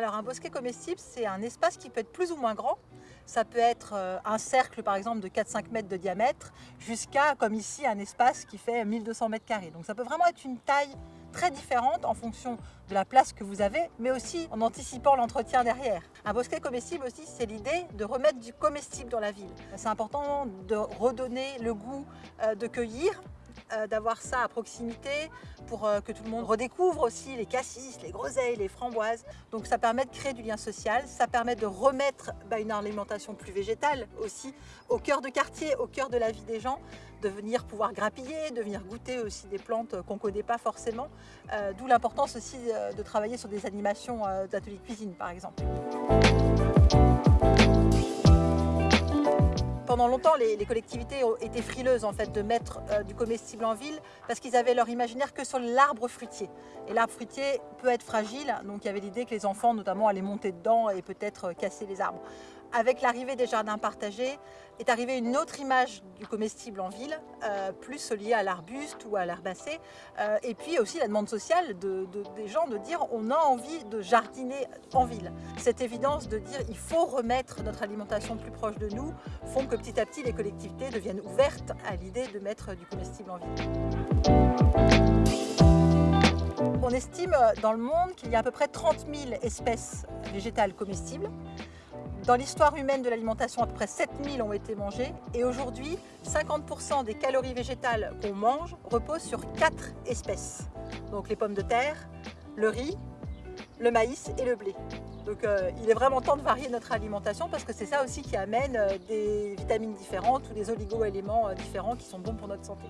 Alors un bosquet comestible, c'est un espace qui peut être plus ou moins grand. Ça peut être euh, un cercle par exemple de 4-5 mètres de diamètre jusqu'à, comme ici, un espace qui fait 1200 mètres carrés. Donc ça peut vraiment être une taille très différente en fonction de la place que vous avez, mais aussi en anticipant l'entretien derrière. Un bosquet comestible aussi, c'est l'idée de remettre du comestible dans la ville. C'est important de redonner le goût euh, de cueillir, euh, d'avoir ça à proximité pour euh, que tout le monde redécouvre aussi les cassis, les groseilles, les framboises. Donc ça permet de créer du lien social, ça permet de remettre bah, une alimentation plus végétale aussi au cœur de quartier, au cœur de la vie des gens, de venir pouvoir grappiller, de venir goûter aussi des plantes qu'on ne connaît pas forcément. Euh, d'où l'importance aussi de travailler sur des animations d'ateliers cuisine par exemple. Pendant longtemps, les, collectivités été frileuses en fait, de mettre euh, du comestible en ville parce qu'ils avaient leur imaginaire que sur l'arbre fruitier. Et l'arbre fruitier peut être fragile, donc il y avait l'idée que les enfants notamment allaient monter dedans et peut-être euh, casser les arbres avec l'arrivée des jardins partagés, est arrivée une autre image du comestible en ville, euh, plus liée à l'arbuste ou à l'herbacée, euh, et puis aussi la demande sociale des gens de dire on a envie de jardiner en ville. Cette évidence de dire il faut remettre notre alimentation plus proche de nous font que petit à petit les collectivités deviennent ouvertes à l'idée de mettre du comestible en ville. On estime dans le monde qu'il y a à peu près 30 000 espèces végétales comestibles. Dans l'histoire humaine de l'alimentation, à peu près 7000 ont été mangées et aujourd'hui, 50% des calories végétales qu'on mange reposent sur 4 espèces. Donc les pommes de terre, le riz, le maïs et le blé. Donc euh, il est vraiment temps de varier notre alimentation parce que c'est ça aussi qui amène euh, des vitamines différentes ou des oligo-éléments euh, différents qui sont bons pour notre santé.